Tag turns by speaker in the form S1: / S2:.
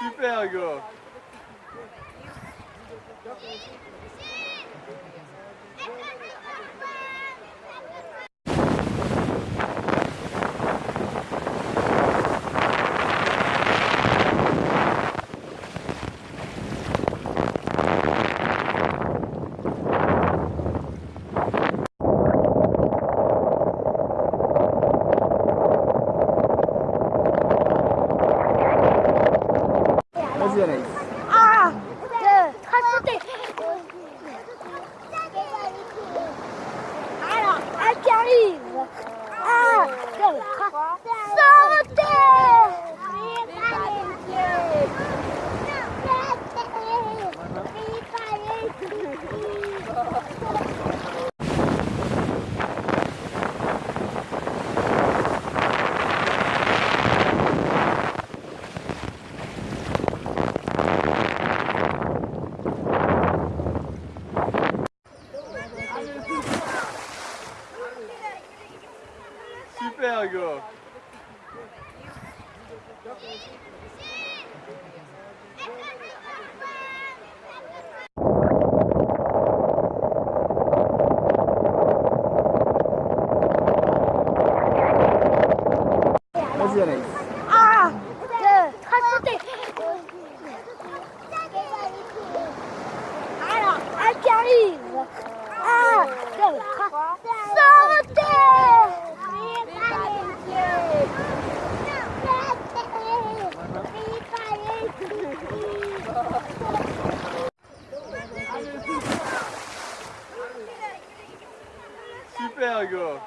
S1: Super Hugo Gracias. pego.
S2: Mas e aí?
S1: Super, gars.